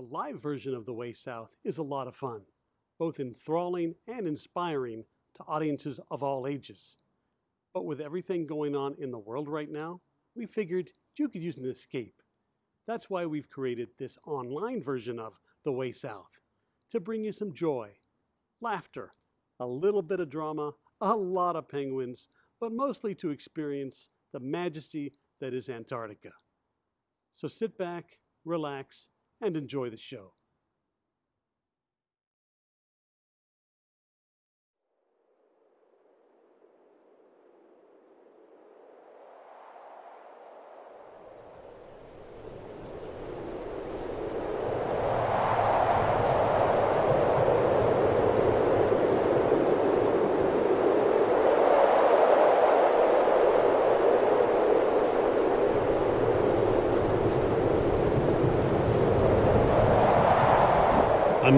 The live version of The Way South is a lot of fun, both enthralling and inspiring to audiences of all ages. But with everything going on in the world right now, we figured you could use an escape. That's why we've created this online version of The Way South to bring you some joy, laughter, a little bit of drama, a lot of penguins, but mostly to experience the majesty that is Antarctica. So sit back, relax, and enjoy the show.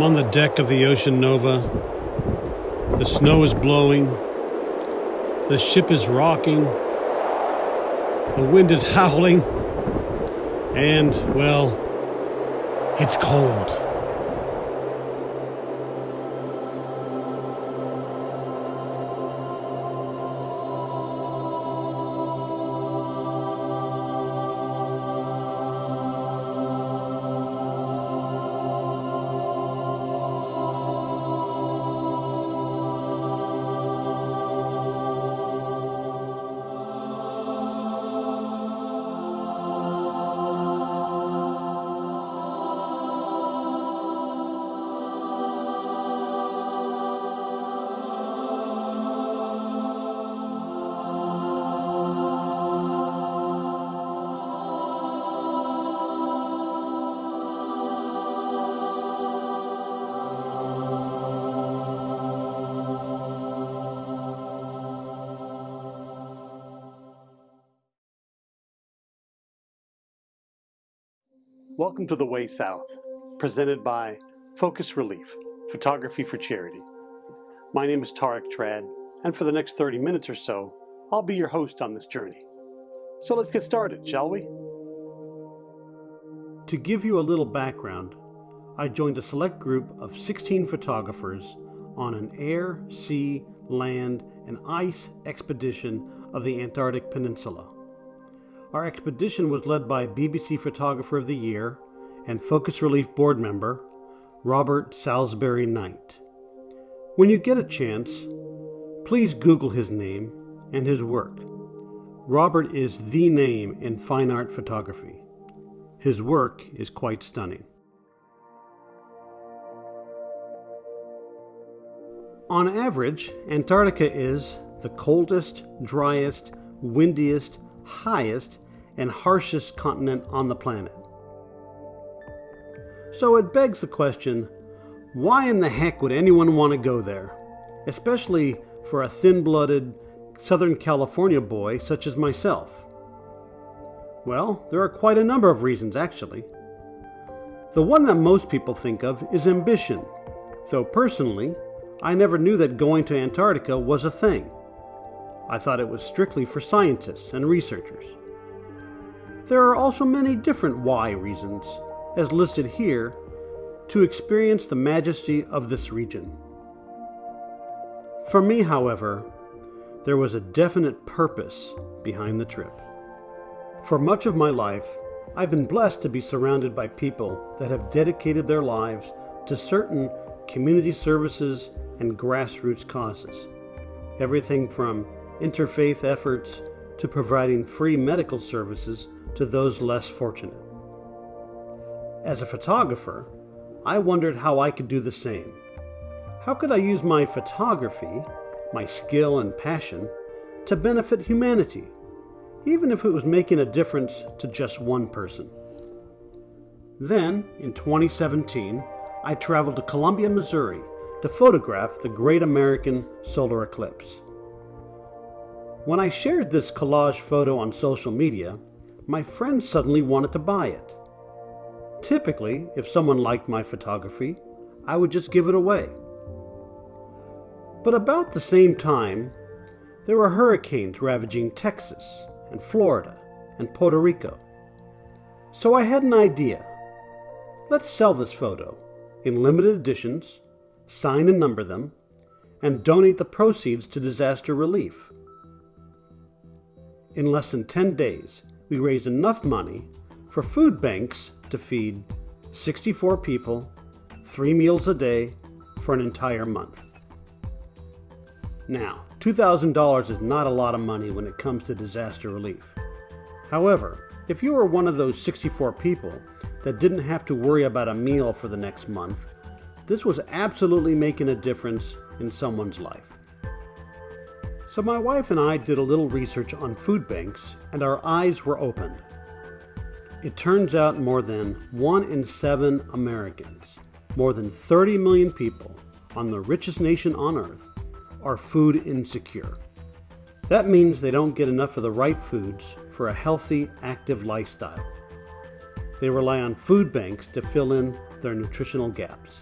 On the deck of the Ocean Nova. The snow is blowing. The ship is rocking. The wind is howling. And, well, it's cold. Welcome to The Way South, presented by Focus Relief, Photography for Charity. My name is Tarek Trad, and for the next 30 minutes or so, I'll be your host on this journey. So let's get started, shall we? To give you a little background, I joined a select group of 16 photographers on an air, sea, land, and ice expedition of the Antarctic Peninsula. Our expedition was led by BBC Photographer of the Year and Focus Relief board member Robert Salisbury Knight. When you get a chance, please Google his name and his work. Robert is the name in fine art photography. His work is quite stunning. On average, Antarctica is the coldest, driest, windiest, highest, and harshest continent on the planet. So it begs the question why in the heck would anyone want to go there? Especially for a thin blooded Southern California boy such as myself. Well, there are quite a number of reasons actually. The one that most people think of is ambition, though personally, I never knew that going to Antarctica was a thing. I thought it was strictly for scientists and researchers. There are also many different why reasons, as listed here, to experience the majesty of this region. For me, however, there was a definite purpose behind the trip. For much of my life, I've been blessed to be surrounded by people that have dedicated their lives to certain community services and grassroots causes. Everything from interfaith efforts to providing free medical services to those less fortunate. As a photographer, I wondered how I could do the same. How could I use my photography, my skill and passion, to benefit humanity, even if it was making a difference to just one person? Then, in 2017, I traveled to Columbia, Missouri to photograph the Great American Solar Eclipse. When I shared this collage photo on social media, my friends suddenly wanted to buy it. Typically, if someone liked my photography, I would just give it away. But about the same time, there were hurricanes ravaging Texas and Florida and Puerto Rico. So I had an idea. Let's sell this photo in limited editions, sign and number them, and donate the proceeds to disaster relief. In less than 10 days, we raised enough money for food banks to feed 64 people, three meals a day, for an entire month. Now, $2,000 is not a lot of money when it comes to disaster relief. However, if you were one of those 64 people that didn't have to worry about a meal for the next month, this was absolutely making a difference in someone's life. So my wife and I did a little research on food banks and our eyes were opened. It turns out more than 1 in 7 Americans, more than 30 million people on the richest nation on earth, are food insecure. That means they don't get enough of the right foods for a healthy, active lifestyle. They rely on food banks to fill in their nutritional gaps.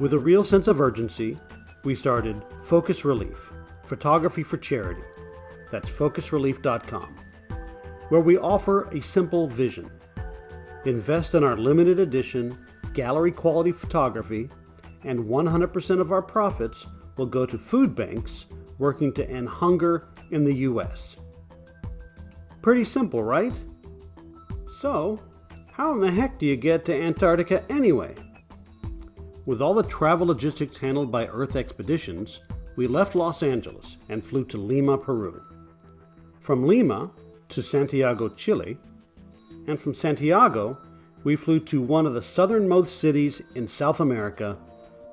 With a real sense of urgency, we started Focus Relief, photography for charity. That's focusrelief.com, where we offer a simple vision. Invest in our limited edition gallery quality photography, and 100% of our profits will go to food banks working to end hunger in the U.S. Pretty simple, right? So, how in the heck do you get to Antarctica anyway? With all the travel logistics handled by Earth Expeditions, we left Los Angeles and flew to Lima, Peru. From Lima to Santiago, Chile, and from Santiago, we flew to one of the southernmost cities in South America,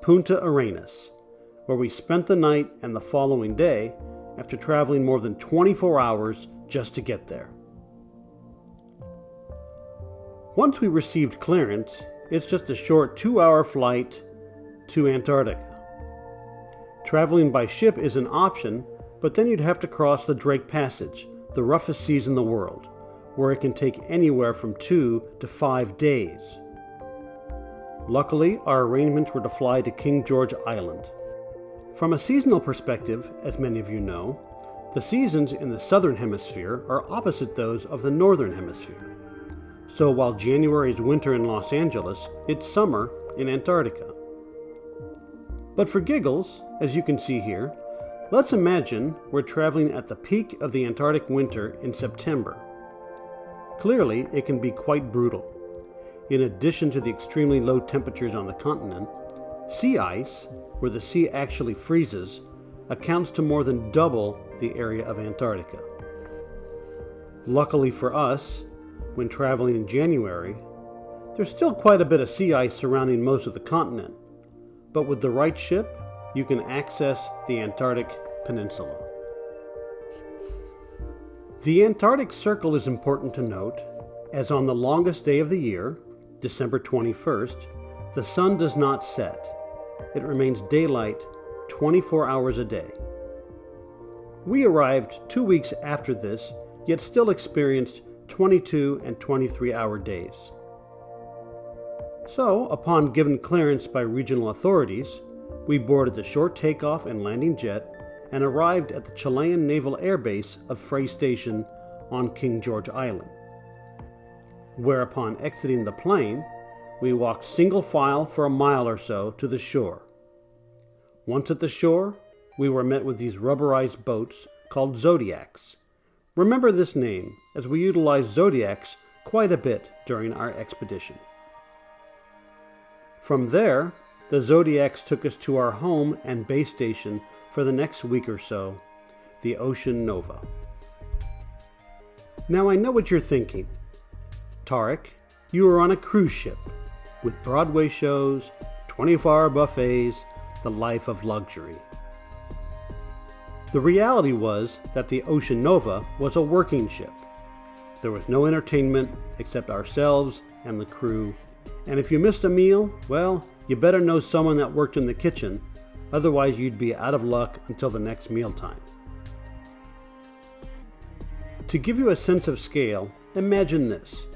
Punta Arenas, where we spent the night and the following day after traveling more than 24 hours just to get there. Once we received clearance, it's just a short two hour flight to Antarctica. Traveling by ship is an option, but then you'd have to cross the Drake Passage, the roughest seas in the world, where it can take anywhere from two to five days. Luckily, our arrangements were to fly to King George Island. From a seasonal perspective, as many of you know, the seasons in the southern hemisphere are opposite those of the northern hemisphere. So while January is winter in Los Angeles, it's summer in Antarctica. But for giggles, as you can see here, let's imagine we're traveling at the peak of the Antarctic winter in September. Clearly, it can be quite brutal. In addition to the extremely low temperatures on the continent, sea ice where the sea actually freezes, accounts to more than double the area of Antarctica. Luckily for us, when traveling in January, there's still quite a bit of sea ice surrounding most of the continent, but with the right ship, you can access the Antarctic Peninsula. The Antarctic Circle is important to note, as on the longest day of the year, December 21st, the sun does not set it remains daylight 24 hours a day. We arrived two weeks after this, yet still experienced 22 and 23 hour days. So, upon given clearance by regional authorities, we boarded the short takeoff and landing jet and arrived at the Chilean Naval Air Base of Frei Station on King George Island. Where, upon exiting the plane, we walked single file for a mile or so to the shore. Once at the shore, we were met with these rubberized boats called Zodiacs. Remember this name, as we utilized Zodiacs quite a bit during our expedition. From there, the Zodiacs took us to our home and base station for the next week or so, the Ocean Nova. Now I know what you're thinking. Tarek, you are on a cruise ship with Broadway shows, 24 hour buffets, the life of luxury. The reality was that the Ocean Nova was a working ship. There was no entertainment except ourselves and the crew, and if you missed a meal, well, you better know someone that worked in the kitchen, otherwise, you'd be out of luck until the next mealtime. To give you a sense of scale, imagine this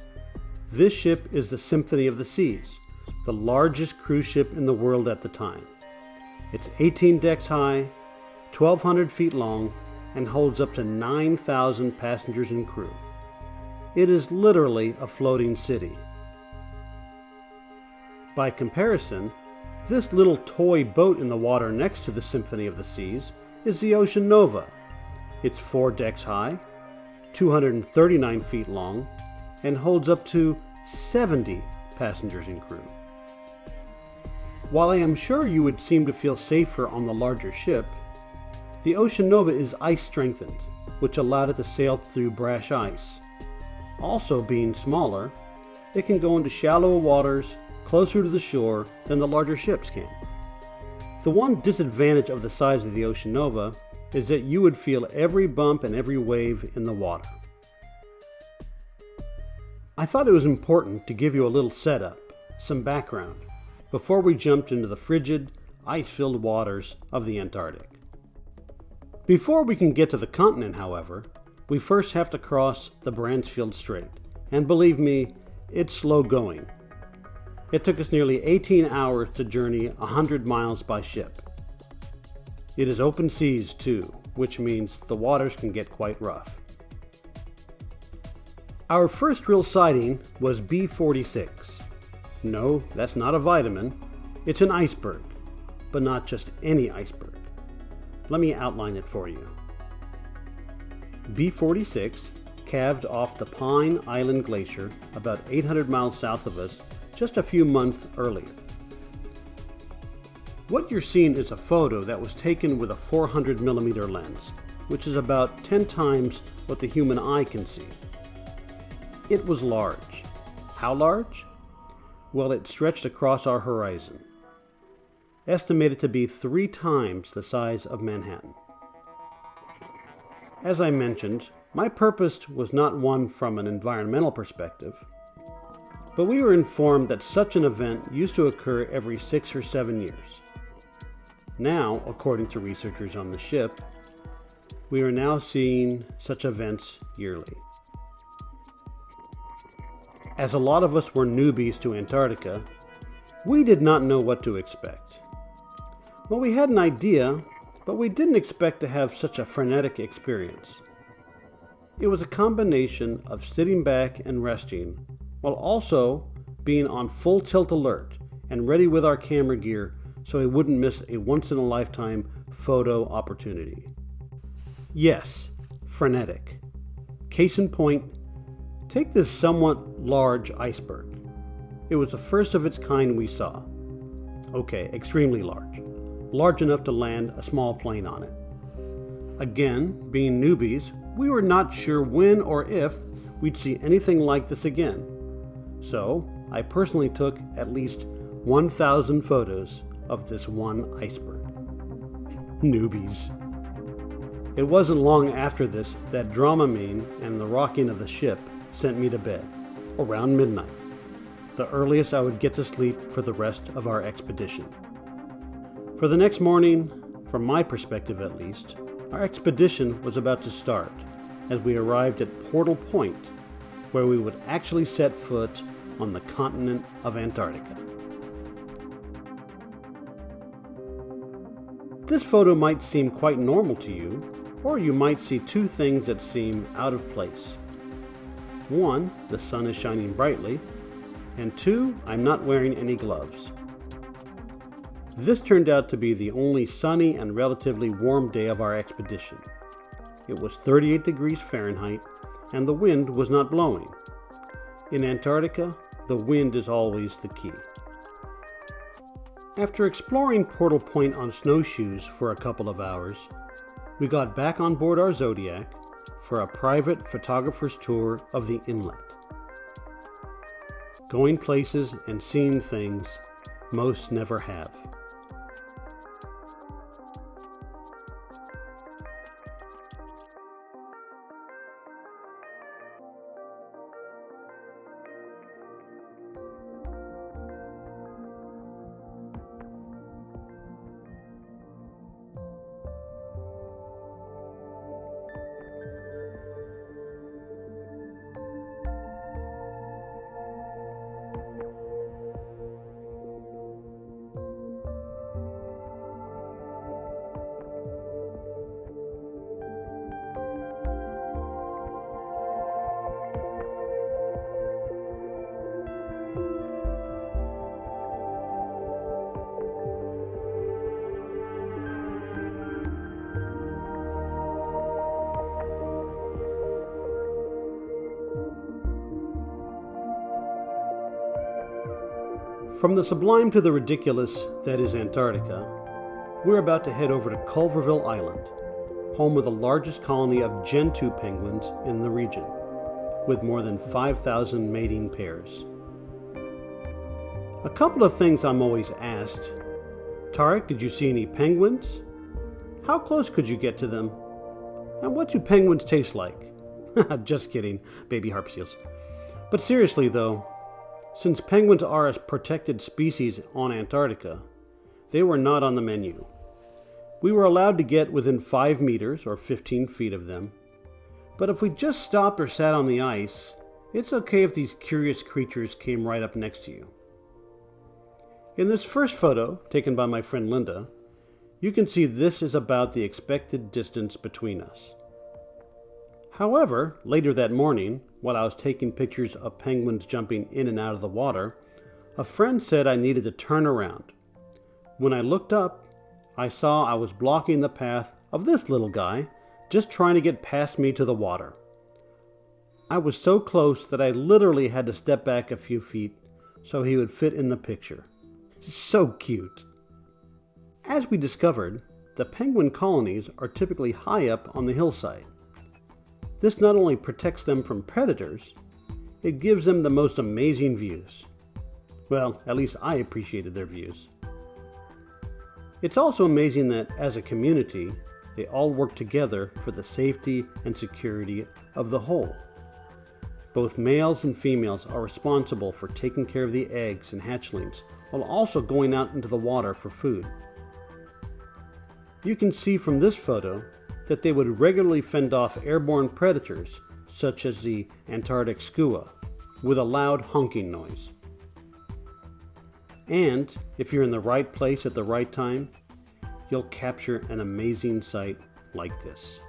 this ship is the Symphony of the Seas, the largest cruise ship in the world at the time. It's 18 decks high, 1,200 feet long, and holds up to 9,000 passengers and crew. It is literally a floating city. By comparison, this little toy boat in the water next to the Symphony of the Seas is the Ocean Nova. It's four decks high, 239 feet long, and holds up to 70 passengers and crew. While I am sure you would seem to feel safer on the larger ship, the Ocean Nova is ice strengthened, which allowed it to sail through brash ice. Also, being smaller, it can go into shallower waters closer to the shore than the larger ships can. The one disadvantage of the size of the Ocean Nova is that you would feel every bump and every wave in the water. I thought it was important to give you a little setup, some background, before we jumped into the frigid, ice filled waters of the Antarctic. Before we can get to the continent, however, we first have to cross the Bransfield Strait, and believe me, it's slow going. It took us nearly 18 hours to journey 100 miles by ship. It is open seas too, which means the waters can get quite rough. Our first real sighting was B46. No, that's not a vitamin, it's an iceberg, but not just any iceberg. Let me outline it for you. B46 calved off the Pine Island Glacier about 800 miles south of us just a few months earlier. What you're seeing is a photo that was taken with a 400 millimeter lens, which is about 10 times what the human eye can see. It was large. How large? Well, it stretched across our horizon, estimated to be three times the size of Manhattan. As I mentioned, my purpose was not one from an environmental perspective, but we were informed that such an event used to occur every six or seven years. Now, according to researchers on the ship, we are now seeing such events yearly. As a lot of us were newbies to Antarctica, we did not know what to expect. Well, we had an idea, but we didn't expect to have such a frenetic experience. It was a combination of sitting back and resting, while also being on full tilt alert and ready with our camera gear so we wouldn't miss a once in a lifetime photo opportunity. Yes, frenetic. Case in point, take this somewhat large iceberg. It was the first of its kind we saw. Okay, extremely large. Large enough to land a small plane on it. Again, being newbies, we were not sure when or if we'd see anything like this again. So, I personally took at least 1,000 photos of this one iceberg. Newbies. It wasn't long after this that Dramamine and the rocking of the ship sent me to bed, around midnight, the earliest I would get to sleep for the rest of our expedition. For the next morning, from my perspective at least, our expedition was about to start as we arrived at Portal Point, where we would actually set foot on the continent of Antarctica. This photo might seem quite normal to you, or you might see two things that seem out of place. One, the sun is shining brightly, and two, I'm not wearing any gloves. This turned out to be the only sunny and relatively warm day of our expedition. It was 38 degrees Fahrenheit, and the wind was not blowing. In Antarctica, the wind is always the key. After exploring Portal Point on snowshoes for a couple of hours, we got back on board our Zodiac for a private photographer's tour of the inlet. Going places and seeing things most never have. From the sublime to the ridiculous that is Antarctica, we're about to head over to Cuverville Island, home of the largest colony of Gentoo penguins in the region, with more than 5,000 mating pairs. A couple of things I'm always asked Tarek, did you see any penguins? How close could you get to them? And what do penguins taste like? Just kidding, baby harp seals. But seriously, though, since penguins are a protected species on Antarctica, they were not on the menu. We were allowed to get within 5 meters or 15 feet of them, but if we just stopped or sat on the ice, it's okay if these curious creatures came right up next to you. In this first photo, taken by my friend Linda, you can see this is about the expected distance between us. However, later that morning, while I was taking pictures of penguins jumping in and out of the water, a friend said I needed to turn around. When I looked up, I saw I was blocking the path of this little guy, just trying to get past me to the water. I was so close that I literally had to step back a few feet so he would fit in the picture. So cute. As we discovered, the penguin colonies are typically high up on the hillside. This not only protects them from predators, it gives them the most amazing views. Well, at least I appreciated their views. It's also amazing that, as a community, they all work together for the safety and security of the whole. Both males and females are responsible for taking care of the eggs and hatchlings while also going out into the water for food. You can see from this photo that they would regularly fend off airborne predators such as the Antarctic skua with a loud honking noise. And if you're in the right place at the right time, you'll capture an amazing sight like this.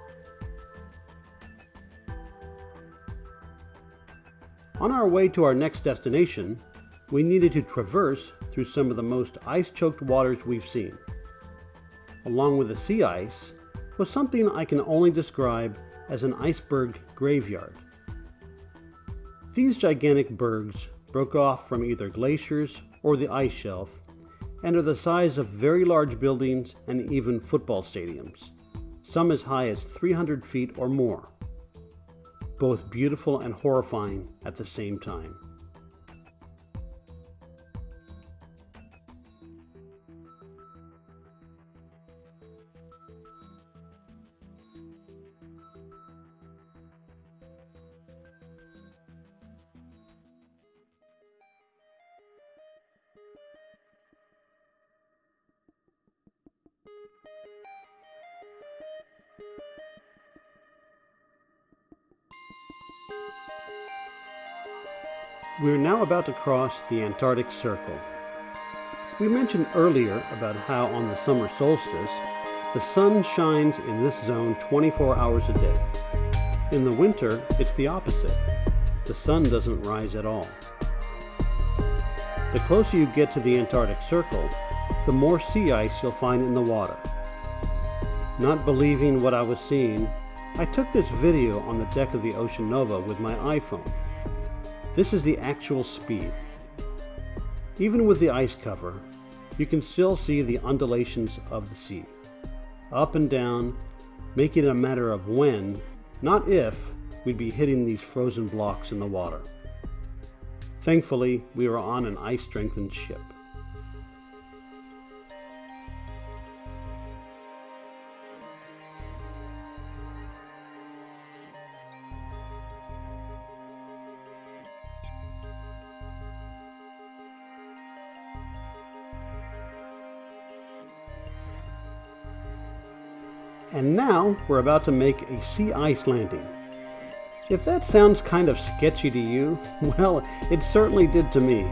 On our way to our next destination, we needed to traverse through some of the most ice choked waters we've seen. Along with the sea ice was something I can only describe as an iceberg graveyard. These gigantic bergs broke off from either glaciers or the ice shelf and are the size of very large buildings and even football stadiums, some as high as 300 feet or more. Both beautiful and horrifying at the same time. Now about to cross the Antarctic Circle. We mentioned earlier about how on the summer solstice, the sun shines in this zone 24 hours a day. In the winter, it's the opposite. The sun doesn't rise at all. The closer you get to the Antarctic Circle, the more sea ice you'll find in the water. Not believing what I was seeing, I took this video on the deck of the Ocean Nova with my iPhone. This is the actual speed. Even with the ice cover, you can still see the undulations of the sea. Up and down, making it a matter of when, not if, we'd be hitting these frozen blocks in the water. Thankfully, we were on an ice strengthened ship. And now we're about to make a sea ice landing. If that sounds kind of sketchy to you, well, it certainly did to me.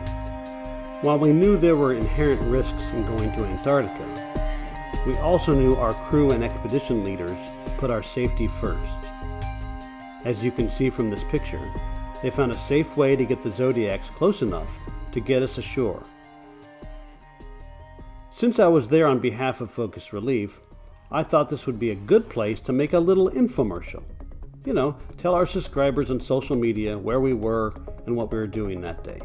While we knew there were inherent risks in going to Antarctica, we also knew our crew and expedition leaders put our safety first. As you can see from this picture, they found a safe way to get the Zodiacs close enough to get us ashore. Since I was there on behalf of Focus Relief, I thought this would be a good place to make a little infomercial. You know, tell our subscribers on social media where we were and what we were doing that day.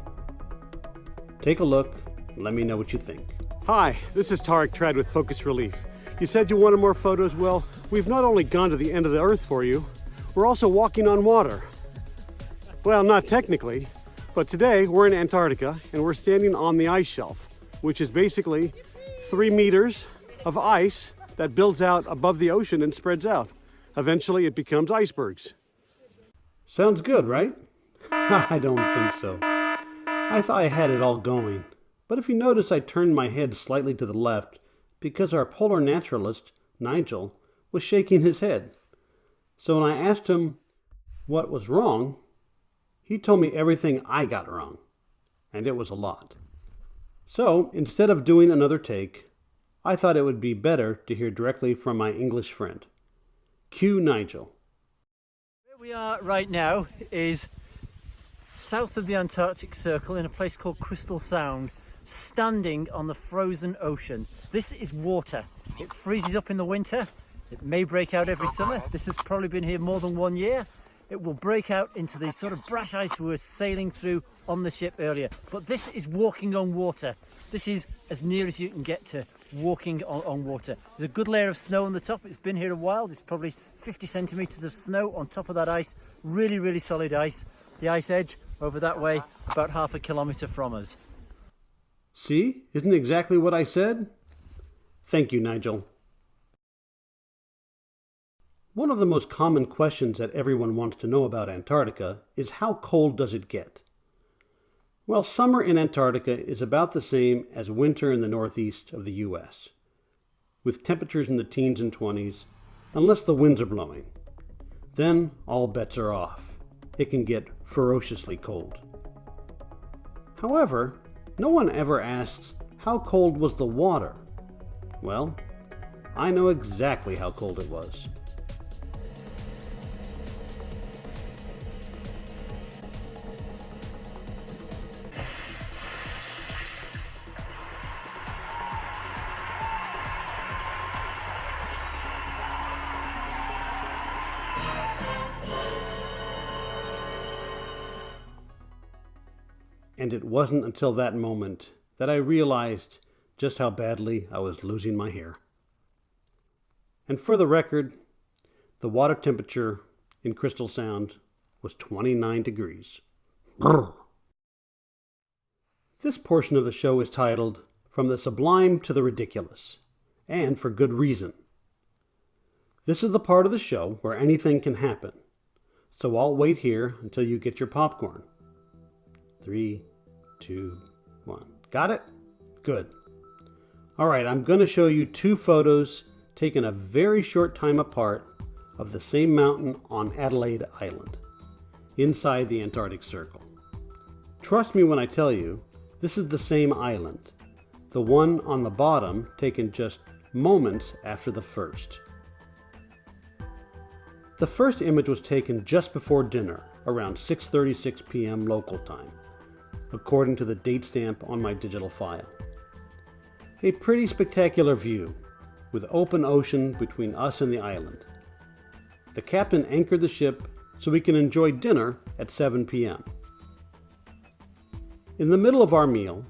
Take a look Let me know what you think. Hi, this is Tarek Trad with Focus Relief. You said you wanted more photos? Well, we've not only gone to the end of the earth for you, we're also walking on water. Well, not technically, but today we're in Antarctica and we're standing on the ice shelf, which is basically three meters of ice that builds out above the ocean and spreads out. Eventually it becomes icebergs. Sounds good, right? I don't think so. I thought I had it all going. But if you notice, I turned my head slightly to the left because our polar naturalist, Nigel, was shaking his head. So when I asked him what was wrong, he told me everything I got wrong. And it was a lot. So instead of doing another take, I thought it would be better to hear directly from my English friend. Cue Nigel. Where we are right now is south of the Antarctic Circle in a place called Crystal Sound, standing on the frozen ocean. This is water. It freezes up in the winter. It may break out every summer. This has probably been here more than one year. It will break out into the sort of brash ice we were sailing through on the ship earlier. But this is walking on water. This is as near as you can get to walking on, on, water. There's a good layer of snow on the top. It's been here a while. There's probably 50 centimeters of snow on top of that ice. Really, really solid ice. The ice edge over that way, about half a kilometer from us. See? Isn't exactly what I said? Thank you, Nigel. One of the most common questions that everyone wants to know about Antarctica is how cold does it get? Well, summer in Antarctica is about the same as winter in the northeast of the US, with temperatures in the teens and 20s, unless the winds are blowing. Then all bets are off. It can get ferociously cold. However, no one ever asks, how cold was the water? Well, I know exactly how cold it was. Wasn't until that moment that I realized just how badly I was losing my hair. And for the record, the water temperature in Crystal Sound was 29 degrees. Brr. This portion of the show is titled From the Sublime to the Ridiculous, and for good reason. This is the part of the show where anything can happen, so I'll wait here until you get your popcorn. Three, two, one. Got it? Good. All right, I'm going to show you two photos taken a very short time apart of the same mountain on Adelaide Island, inside the Antarctic Circle. Trust me when I tell you, this is the same island, the one on the bottom taken just moments after the first. The first image was taken just before dinner, around 6.36 p.m. local time according to the date stamp on my digital file. A pretty spectacular view, with open ocean between us and the island. The captain anchored the ship so we can enjoy dinner at 7 p.m. In the middle of our meal,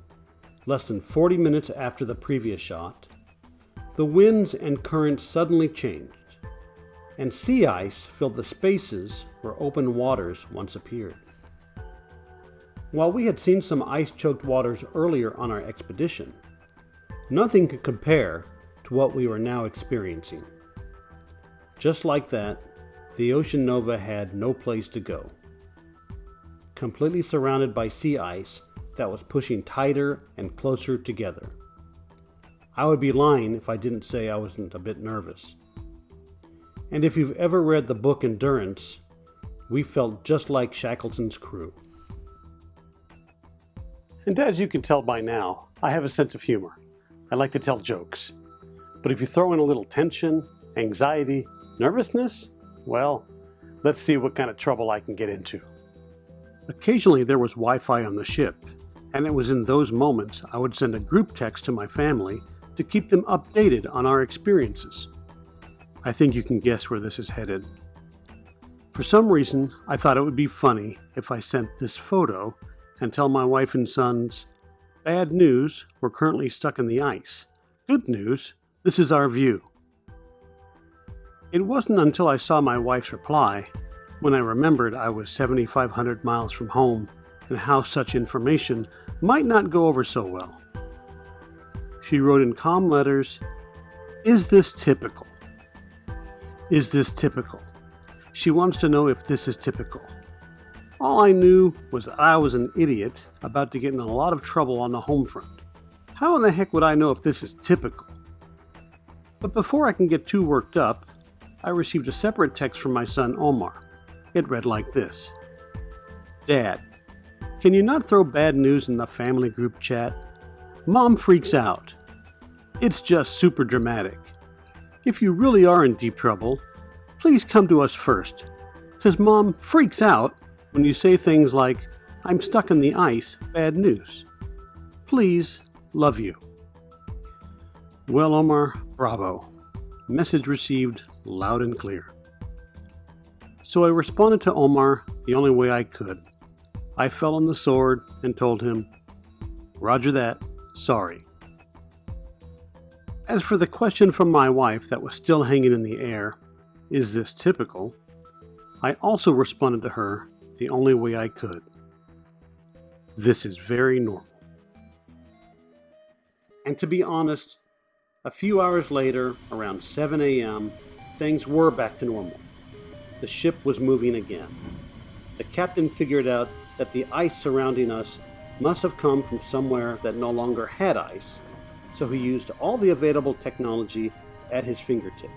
less than 40 minutes after the previous shot, the winds and currents suddenly changed, and sea ice filled the spaces where open waters once appeared. While we had seen some ice-choked waters earlier on our expedition, nothing could compare to what we were now experiencing. Just like that, the Ocean Nova had no place to go. Completely surrounded by sea ice that was pushing tighter and closer together. I would be lying if I didn't say I wasn't a bit nervous. And if you've ever read the book Endurance, we felt just like Shackleton's crew. And as you can tell by now, I have a sense of humor. I like to tell jokes. But if you throw in a little tension, anxiety, nervousness, well, let's see what kind of trouble I can get into. Occasionally there was Wi-Fi on the ship, and it was in those moments I would send a group text to my family to keep them updated on our experiences. I think you can guess where this is headed. For some reason, I thought it would be funny if I sent this photo and tell my wife and sons, Bad news, we're currently stuck in the ice. Good news, this is our view. It wasn't until I saw my wife's reply when I remembered I was 7,500 miles from home and how such information might not go over so well. She wrote in calm letters, Is this typical? Is this typical? She wants to know if this is typical. All I knew was that I was an idiot about to get in a lot of trouble on the home front. How in the heck would I know if this is typical? But before I can get too worked up, I received a separate text from my son Omar. It read like this Dad, can you not throw bad news in the family group chat? Mom freaks out. It's just super dramatic. If you really are in deep trouble, please come to us first, because Mom freaks out when you say things like, I'm stuck in the ice, bad news. Please, love you. Well, Omar, bravo. Message received loud and clear. So I responded to Omar the only way I could. I fell on the sword and told him, Roger that, sorry. As for the question from my wife that was still hanging in the air, is this typical? I also responded to her the only way I could. This is very normal. And to be honest, a few hours later, around 7 a.m., things were back to normal. The ship was moving again. The captain figured out that the ice surrounding us must have come from somewhere that no longer had ice, so he used all the available technology at his fingertips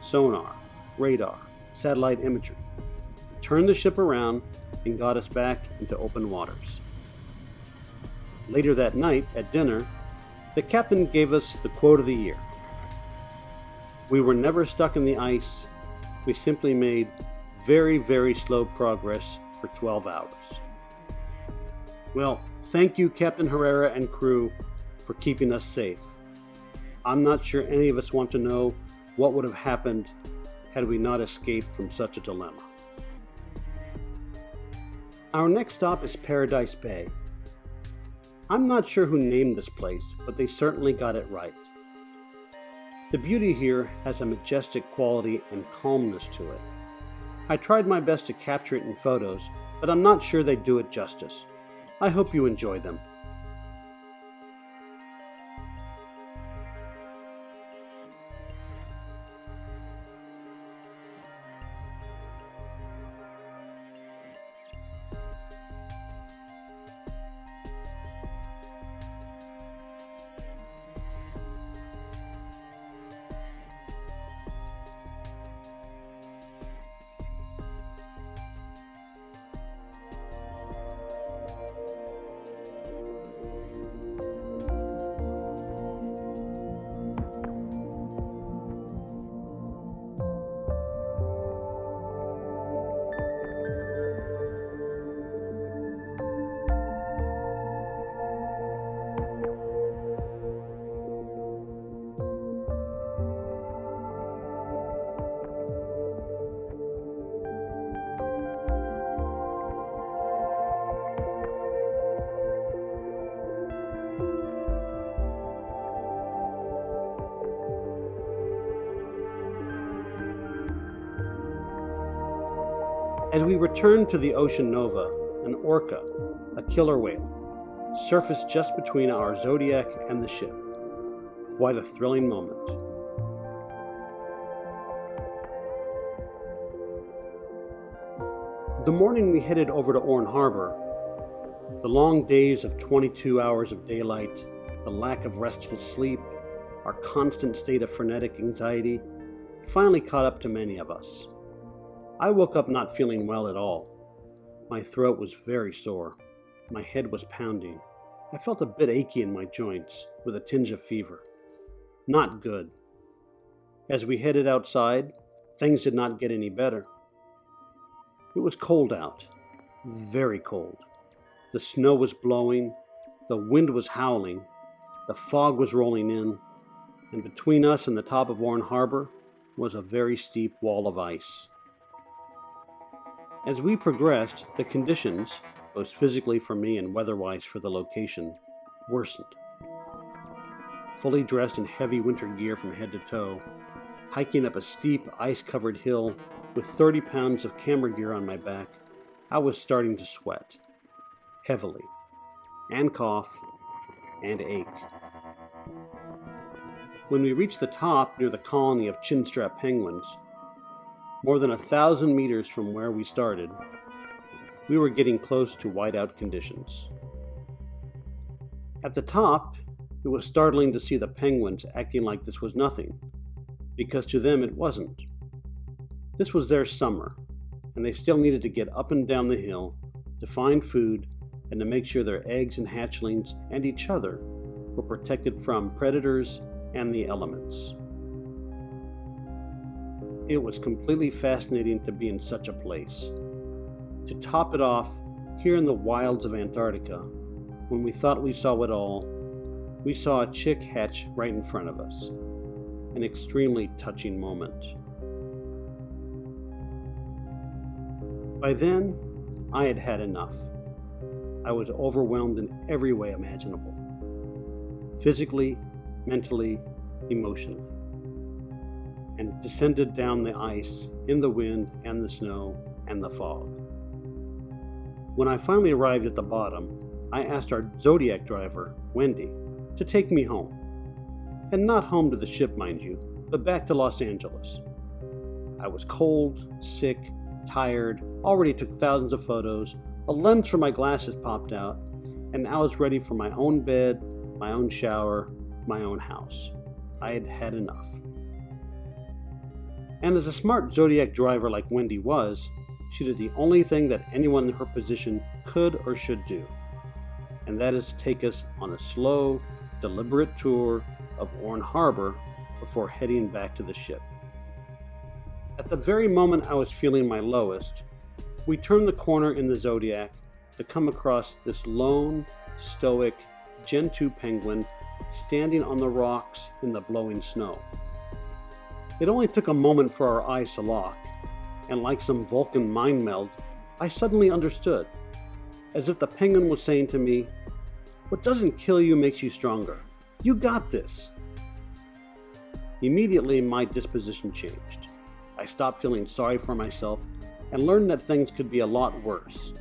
sonar, radar, satellite imagery turned the ship around, and got us back into open waters. Later that night, at dinner, the captain gave us the quote of the year. We were never stuck in the ice, we simply made very, very slow progress for 12 hours. Well, thank you, Captain Herrera and crew, for keeping us safe. I'm not sure any of us want to know what would have happened had we not escaped from such a dilemma. Our next stop is Paradise Bay. I'm not sure who named this place, but they certainly got it right. The beauty here has a majestic quality and calmness to it. I tried my best to capture it in photos, but I'm not sure they do it justice. I hope you enjoy them. We returned to the Ocean Nova, an orca, a killer whale, surfaced just between our Zodiac and the ship. Quite a thrilling moment. The morning we headed over to Orne Harbor, the long days of 22 hours of daylight, the lack of restful sleep, our constant state of frenetic anxiety finally caught up to many of us. I woke up not feeling well at all. My throat was very sore. My head was pounding. I felt a bit achy in my joints, with a tinge of fever. Not good. As we headed outside, things did not get any better. It was cold out, very cold. The snow was blowing, the wind was howling, the fog was rolling in, and between us and the top of Orne Harbor was a very steep wall of ice. As we progressed, the conditions, both physically for me and weather-wise for the location, worsened. Fully dressed in heavy winter gear from head to toe, hiking up a steep, ice covered hill with 30 pounds of camera gear on my back, I was starting to sweat heavily, and cough, and ache. When we reached the top near the colony of chinstrap penguins, more than a thousand meters from where we started, we were getting close to whiteout conditions. At the top, it was startling to see the penguins acting like this was nothing, because to them it wasn't. This was their summer, and they still needed to get up and down the hill to find food and to make sure their eggs and hatchlings and each other were protected from predators and the elements. It was completely fascinating to be in such a place. To top it off, here in the wilds of Antarctica, when we thought we saw it all, we saw a chick hatch right in front of us. An extremely touching moment. By then, I had had enough. I was overwhelmed in every way imaginable physically, mentally, emotionally, and descended down the ice in the wind and the snow and the fog. When I finally arrived at the bottom, I asked our Zodiac driver, Wendy, to take me home. And not home to the ship, mind you, but back to Los Angeles. I was cold, sick, tired, already took thousands of photos, a lens for my glasses popped out, and I was ready for my own bed, my own shower, my own house. I had had enough. And as a smart Zodiac driver like Wendy was, she did the only thing that anyone in her position could or should do, and that is take us on a slow, deliberate tour of Orne Harbor before heading back to the ship. At the very moment I was feeling my lowest, we turned the corner in the Zodiac to come across this lone, stoic Gentoo penguin standing on the rocks in the blowing snow. It only took a moment for our eyes to lock, and like some Vulcan mind meld, I suddenly understood, as if the penguin was saying to me, What doesn't kill you makes you stronger. You got this. Immediately, my disposition changed. I stopped feeling sorry for myself and learned that things could be a lot worse.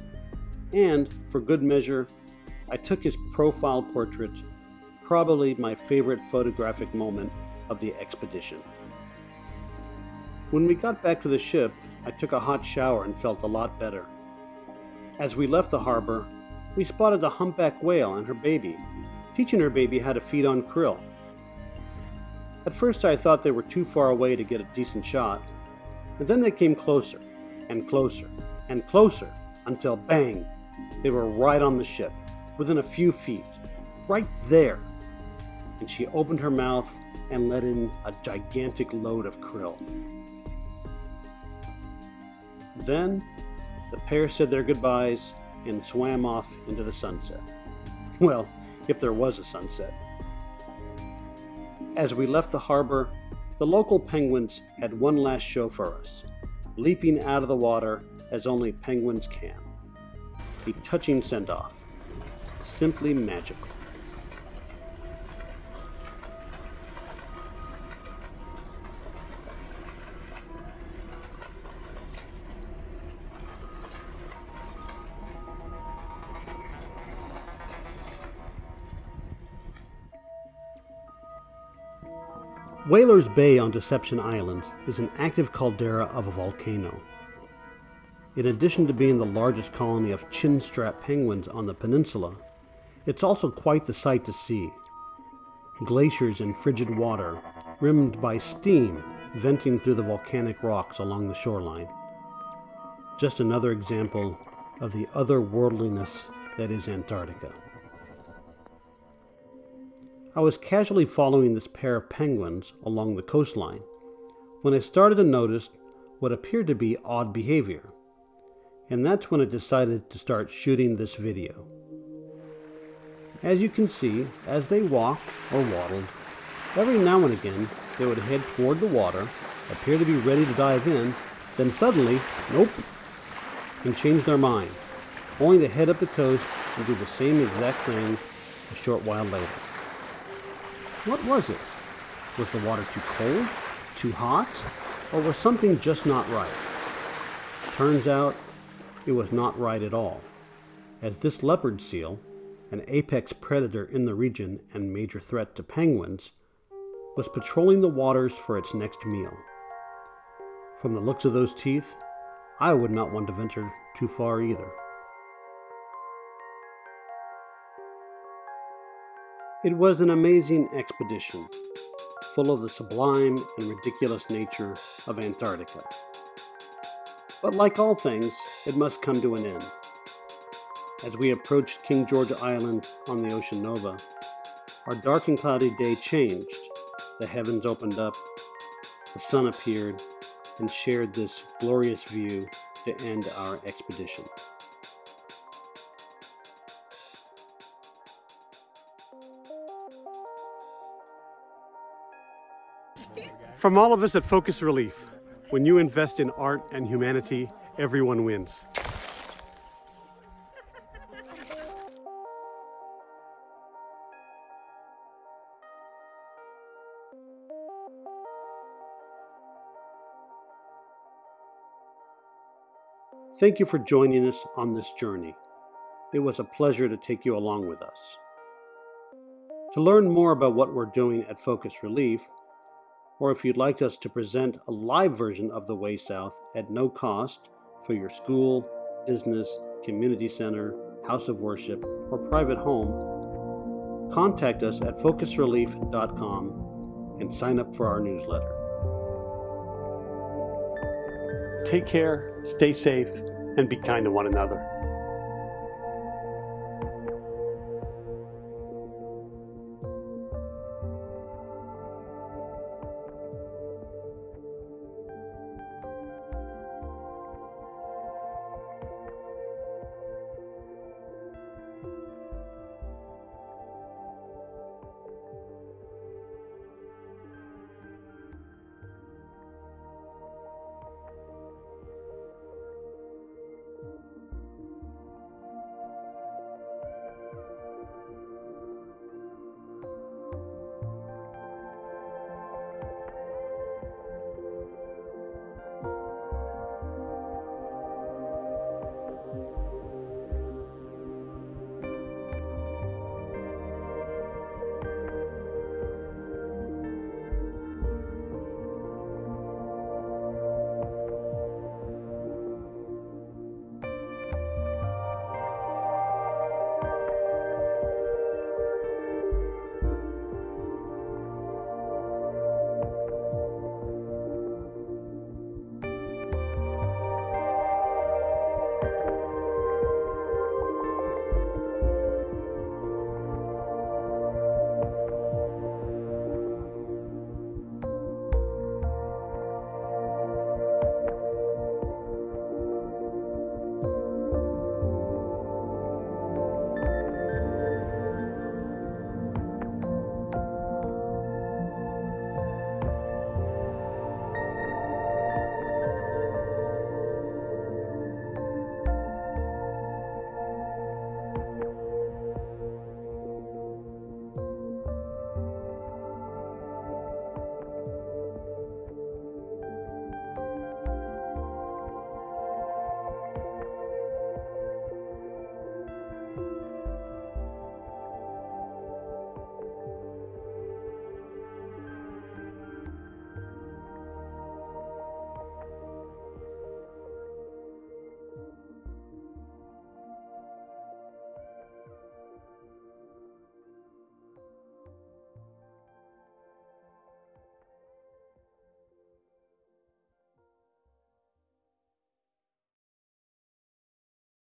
And, for good measure, I took his profile portrait probably my favorite photographic moment of the expedition. When we got back to the ship, I took a hot shower and felt a lot better. As we left the harbor, we spotted a humpback whale and her baby, teaching her baby how to feed on krill. At first, I thought they were too far away to get a decent shot, but then they came closer, and closer, and closer, until bang, they were right on the ship, within a few feet, right there and she opened her mouth and let in a gigantic load of krill. Then the pair said their goodbyes and swam off into the sunset. Well, if there was a sunset. As we left the harbor, the local penguins had one last show for us, leaping out of the water as only penguins can. A touching send off, simply magical. Whalers Bay on Deception Island is an active caldera of a volcano. In addition to being the largest colony of chinstrap penguins on the peninsula, it's also quite the sight to see. Glaciers in frigid water, rimmed by steam venting through the volcanic rocks along the shoreline. Just another example of the otherworldliness that is Antarctica. I was casually following this pair of penguins along the coastline when I started to notice what appeared to be odd behavior. And that's when I decided to start shooting this video. As you can see, as they walked or waddled, every now and again they would head toward the water, appear to be ready to dive in, then suddenly, nope, and change their mind, only to head up the coast and do the same exact thing a short while later. What was it? Was the water too cold, too hot, or was something just not right? Turns out it was not right at all, as this leopard seal, an apex predator in the region and major threat to penguins, was patrolling the waters for its next meal. From the looks of those teeth, I would not want to venture too far either. It was an amazing expedition, full of the sublime and ridiculous nature of Antarctica. But like all things, it must come to an end. As we approached King George Island on the Ocean Nova, our dark and cloudy day changed. The heavens opened up, the sun appeared, and shared this glorious view to end our expedition. From all of us at Focus Relief, when you invest in art and humanity, everyone wins. Thank you for joining us on this journey. It was a pleasure to take you along with us. To learn more about what we're doing at Focus Relief, or if you'd like us to present a live version of The Way South at no cost for your school, business, community center, house of worship, or private home, contact us at focusrelief.com and sign up for our newsletter. Take care, stay safe, and be kind to one another.